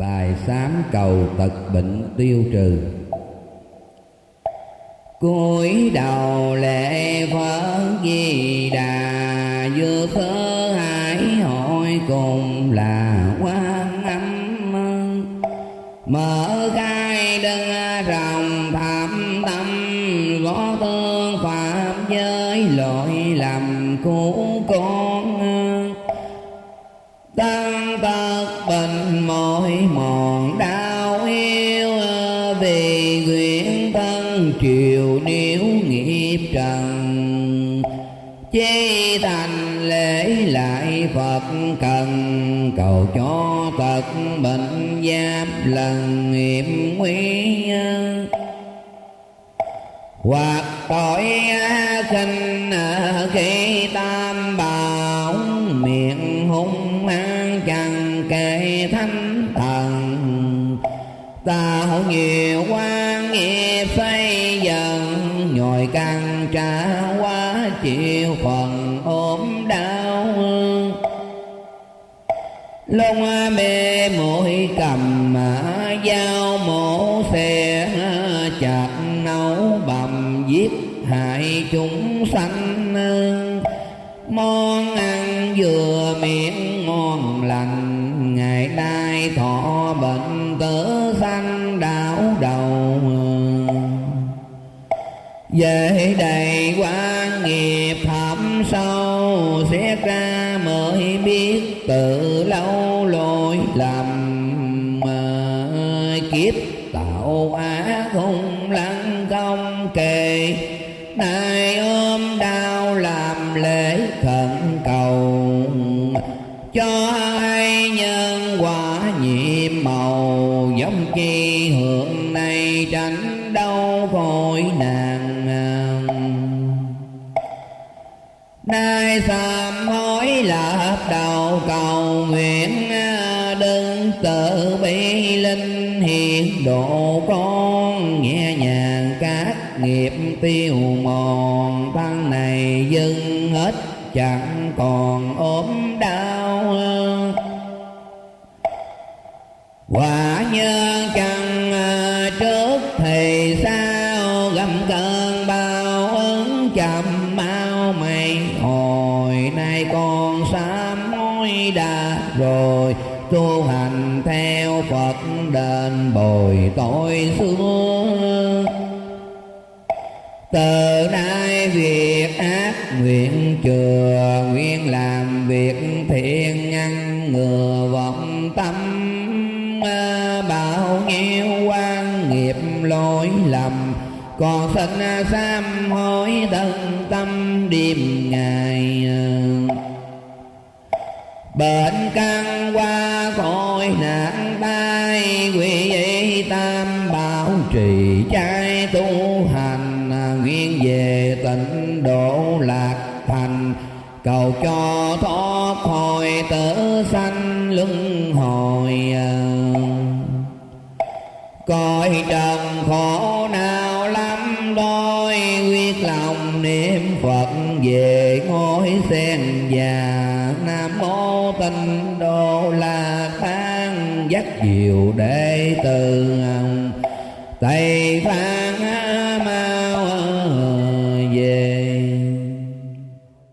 bài sám cầu tật bệnh tiêu trừ. Cúi đầu lễ phật di đà, vừa thơ hải hội cùng là quan âm. Mở khai đơn rồng thảm tâm, võ tương phạm giới lỗi lầm của con. Chiều nếu nghiệp trần chế thành lễ lại Phật cần cầu cho tật bệnh giáp lần nghiệp nguy hoặc tội sinh khi tam bảo miệng tạo nhiều quan nghiệp xây dần, nhồi căn trả quá chịu phần ốm đau. Lông mê mũi cầm dao mổ xe chặt nấu bầm giết hại chúng sanh. Món ăn vừa miệng về đầy quan nghiệp thẳm sâu xét ra mới biết từ lâu lỗi lầm. Mà kiếp tạo ác hung lăng không kề. Nay ôm đau làm lễ khẩn cầu. Cho ai nhân quả nhiệm màu, giống chi hưởng này tránh đau vội nạn. Đầu cầu nguyện à, đừng tự bi linh hiện độ con nhẹ nhàng, các nghiệp tiêu mòn. Thân này dưng hết, chẳng còn ốm đau. Quả nhân chẳng à, trước thì sao? Gầm cơn bao ứng chậm mau mày hồi nay con đã rồi, tu hành theo Phật đền bồi tội xưa. Từ nay việc ác nguyện chừa, nguyện làm việc thiện ngăn ngừa vọng tâm. Bao nhiêu quan nghiệp lỗi lầm, còn sinh sám hối thân tâm điềm ngày bệnh căn qua khỏi nạn tai quỷ y tam bảo trì trai tu hành. Nguyện về tịnh độ lạc thành, cầu cho thoát khỏi tử sanh luân hồi. Coi trần khổ nào lắm đôi, quyết lòng niệm phật về ngôi sen già, nam mô tinh đô la phán dắt diệu đệ tử tây phan